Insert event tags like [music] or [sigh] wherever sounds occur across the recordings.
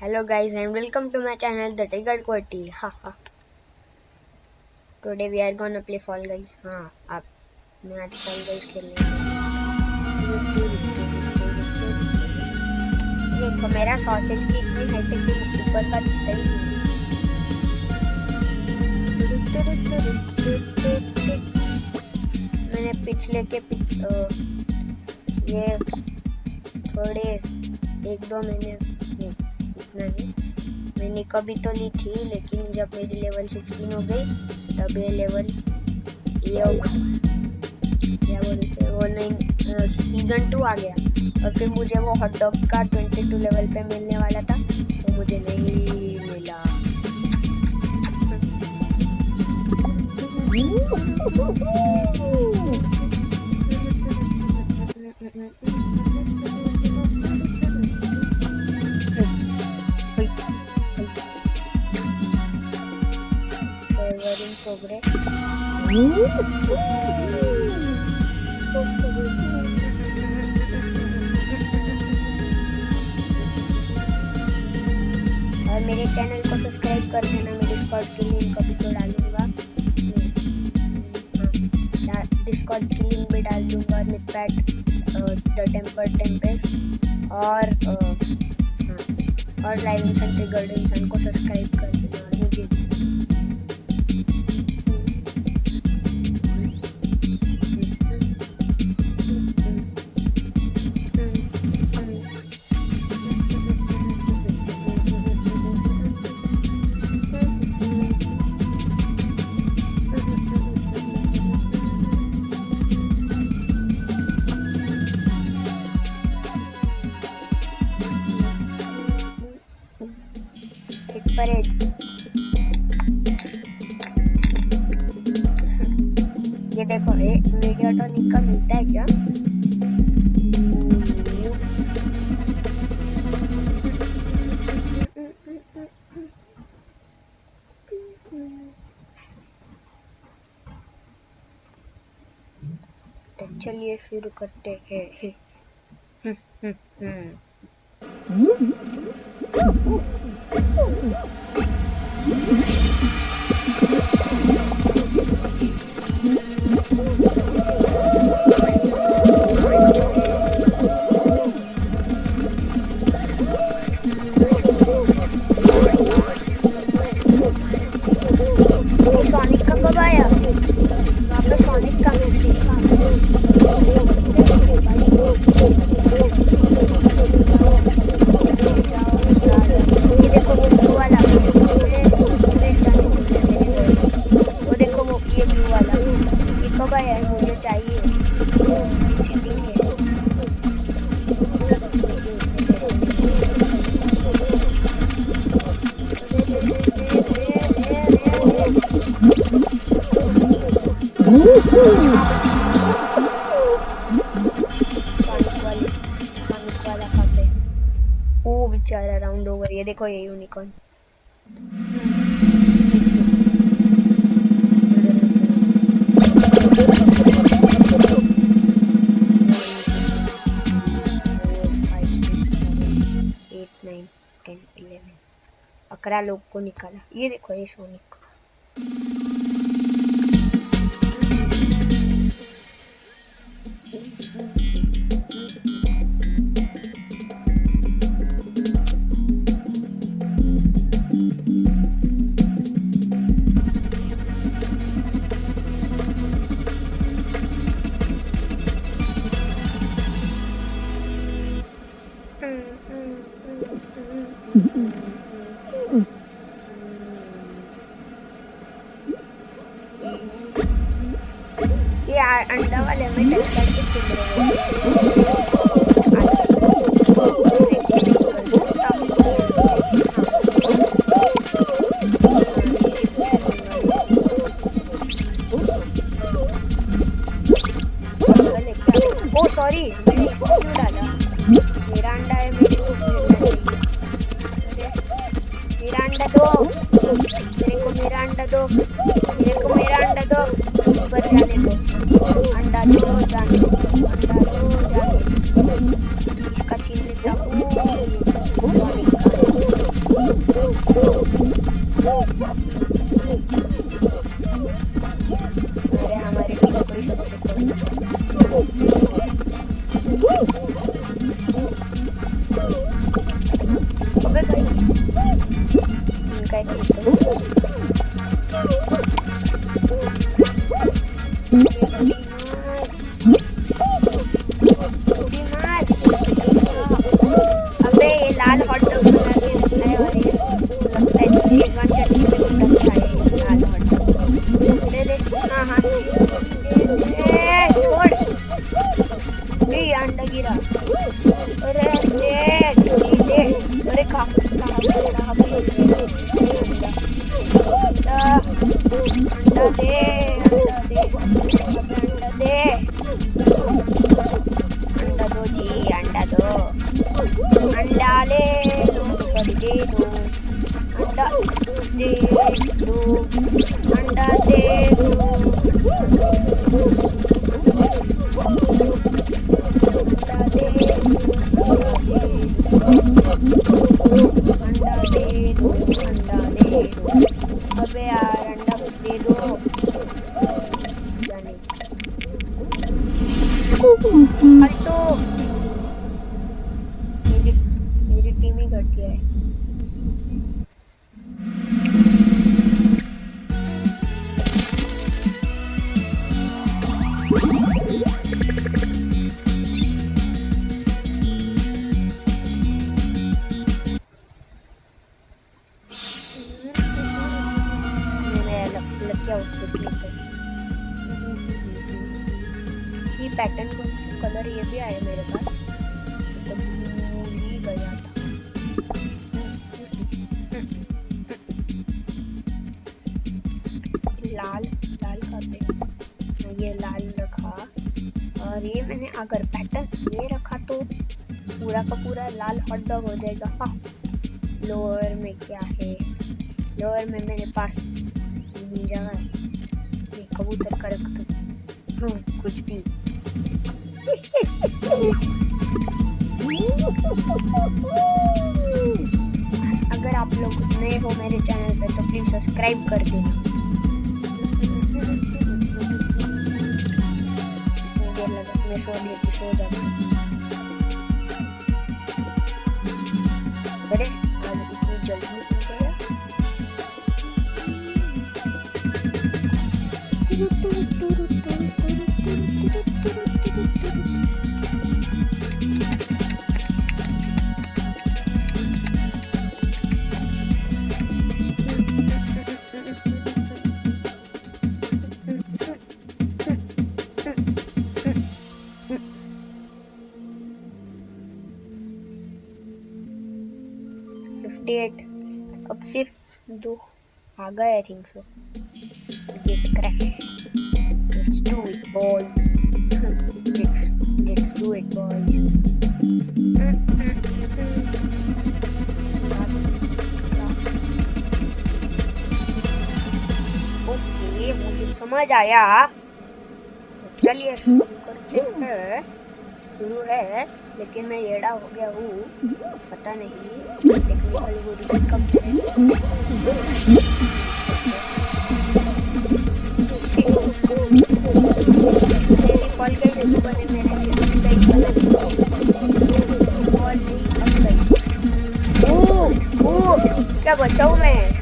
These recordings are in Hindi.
Hello guys and welcome to my channel The Tiger Quality. Haha. Today we are gonna play Fall Guys. हाँ आप मैं आज Fall Guys खेलने देखो मेरा सॉसेज की इतनी हाइट है कि ऊपर का दिखता ही नहीं मैंने पिछले के पिछ, आ, ये थोड़े एक दो महीने नहीं इतना नहीं। मैंने कभी तो ली थी लेकिन जब मेरी लेवल सिक्सटीन हो गई तब ये लेवल ये क्या बोलते वो नहीं सीज़न टू आ गया। और फिर मुझे वो हॉट डॉग का ट्वेंटी टू लेवल पे मिलने वाला था तो मुझे नहीं मिला। Server [laughs] progress. और मेरे चैनल को सब्सक्राइब कर देना मैं डिस्कॉर्ड की लिंक अभी तो डालूँगा डिस्कॉर्ड की लिंक भी डाल दूँगा मिथपैट द टेम्पर टेम्पेस और और लाइव इंसान ट्रिगर्ड इंसान को सब्सक्राइब कर देना Parade. ये देखो ये मीडियाटोनिक का मिलता है क्या? तो चलिए शुरू करते हैं। Oh, बेचारा राउंड ओवर ये देखो ये यूनिकॉर्न अकरा लोग को निकाला. ये देखो ये सोनिक Chào अंडा ले लो सॉरी दे दो अंडा दे दो अंडा दे दो अंडा दे अंडा दे दो अंडा दे दो अबे यार day. और ये मैंने अगर पैटर्न ये रखा तो पूरा का पूरा लाल हॉट डॉग हो जाएगा। हाँ लोअर में क्या है? लोअर में मेरे पास जगह कबूतर का रख दो। हाँ कुछ भी। अगर आप लोग नए हो मेरे चैनल पे तो प्लीज़ सब्सक्राइब कर देना। लगा मैं सो लेती सो दो आ गए I think so gatecrash let's do it boys let's let's do it boys मुझे समझ आया। चलिए, शुरू करते हैं। शुरू है। लेकिन मैं येड़ा हो गया हूँ। पता नहीं टेक्निकल गुरु कब गई गई ओ ओ, क्या बचाऊँ मैं?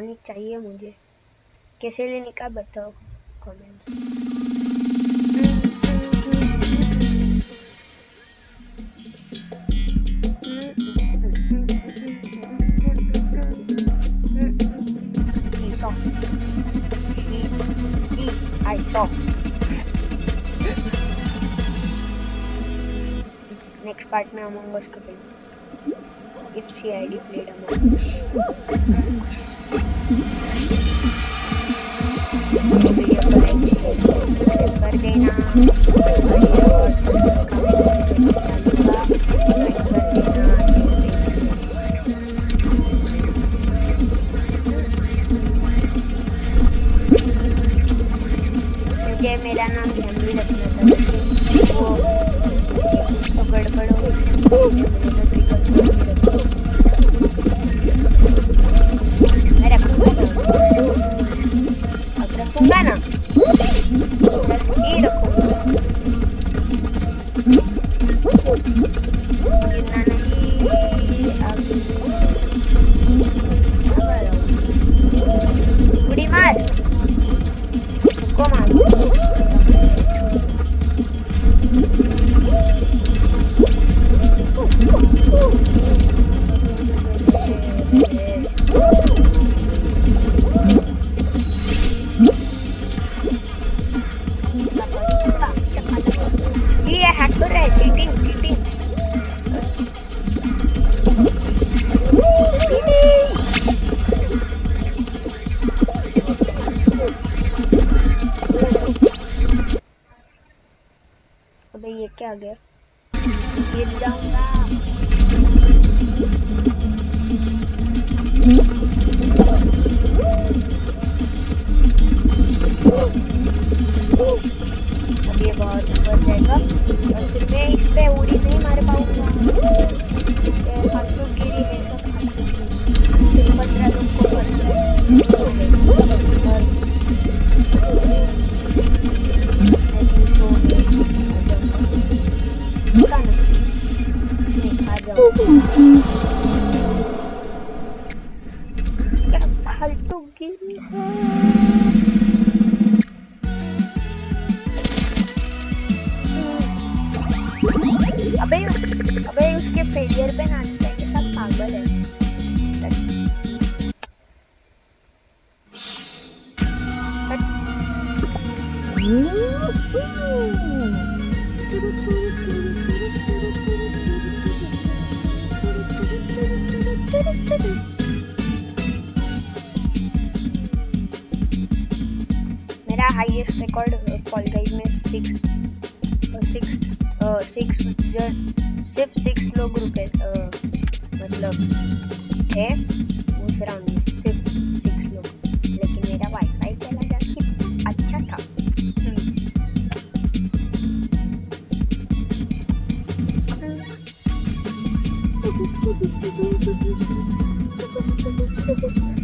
लानी चाहिए मुझे। कैसे लेने का बताओ कमेंट नेक्स्ट पार्ट में अमंगस को देंगे if C I D played Among Us मतलब सिक्स लोग रुके आ, मतलब है उस राउंड में सिर्फ़ सिक्स लोग। लेकिन मेरा वाईफाई चला गया कितना अच्छा था। Thank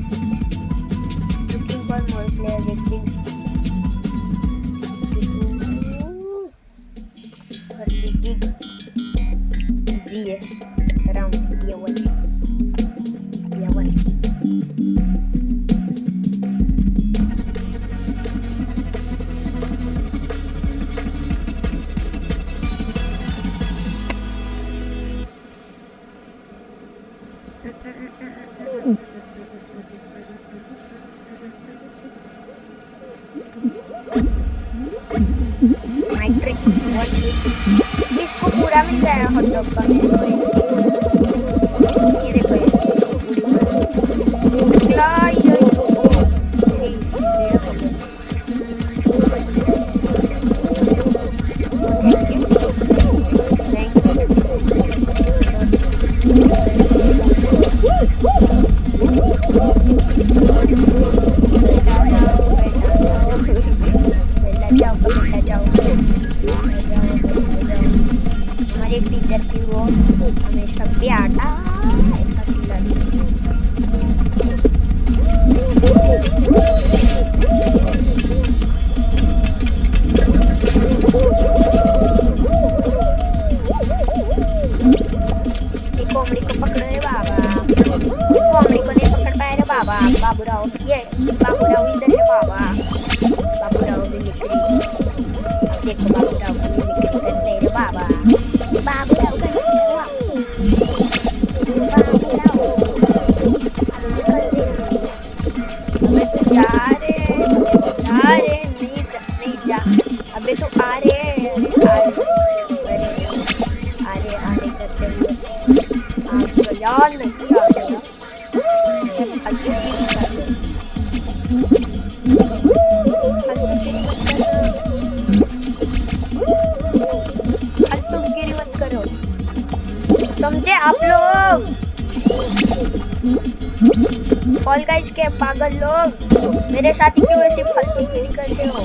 फॉल गाइस के पागल लोग, मेरे साथ ही क्यों ऐसी फालतू गिरी करते हो?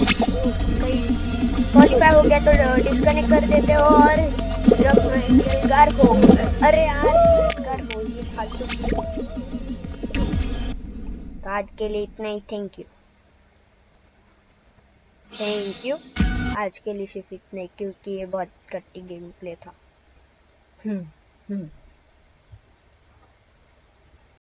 क्वालिफाई हो गया तो डिस्कनेक्ट कर देते हो और जब गार को अरे यार गार हो, ये फालतू तो आज के लिए इतना ही थैंक यू थैंक यू आज के लिए सिर्फ़ इतना ही, क्योंकि ये बहुत कट्टी गेम प्ले था। हम्म हम्म।